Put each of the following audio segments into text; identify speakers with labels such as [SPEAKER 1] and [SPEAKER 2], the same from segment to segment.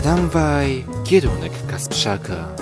[SPEAKER 1] Tramwaj, kierunek Kasprzaka.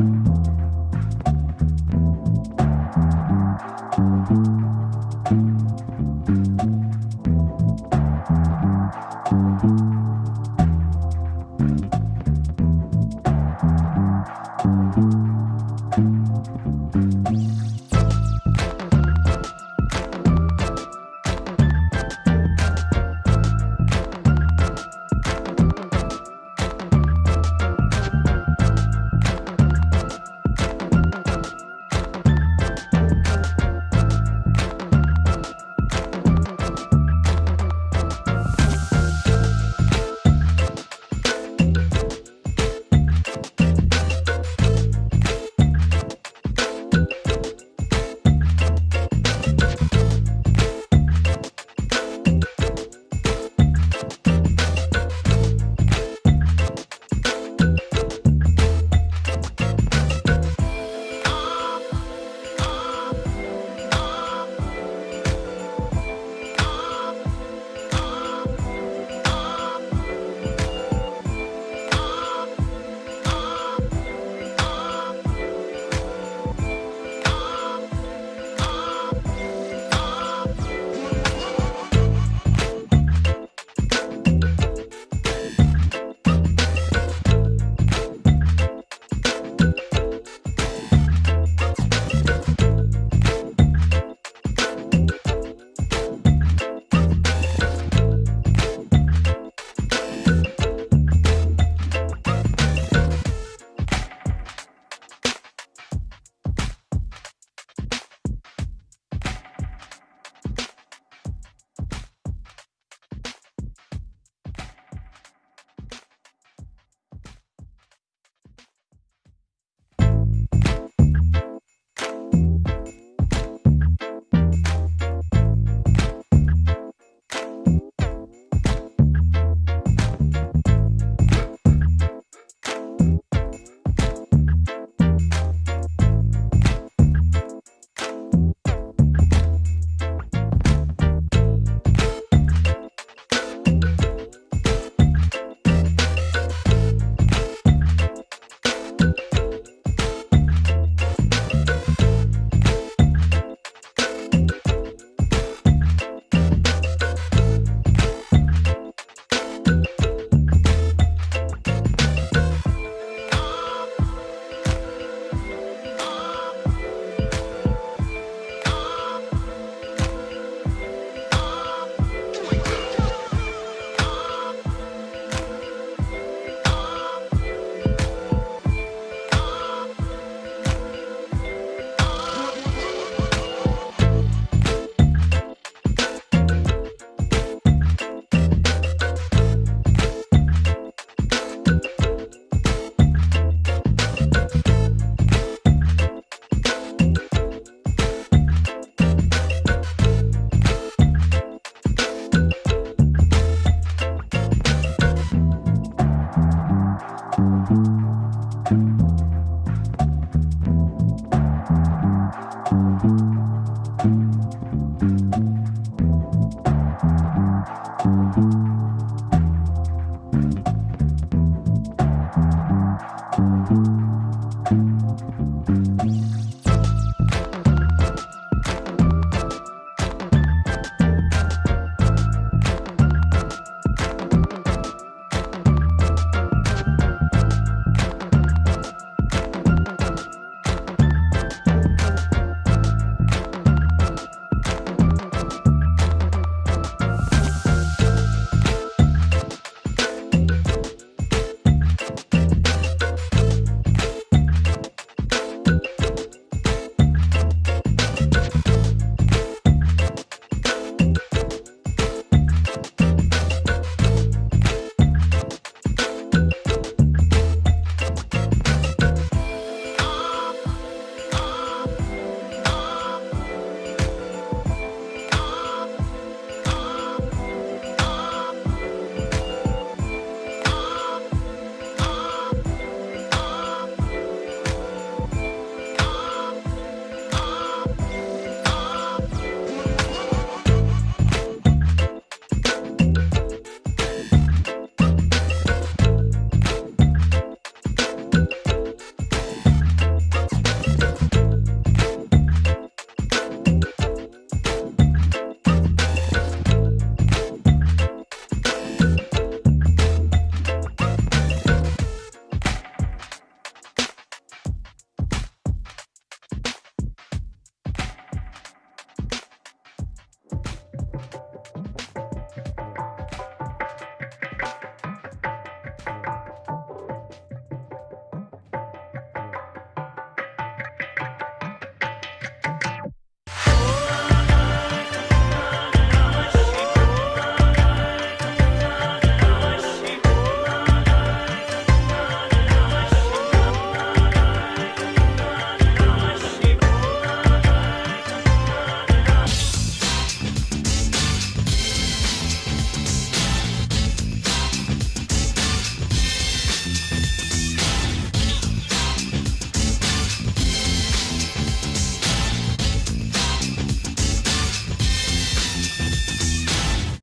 [SPEAKER 1] you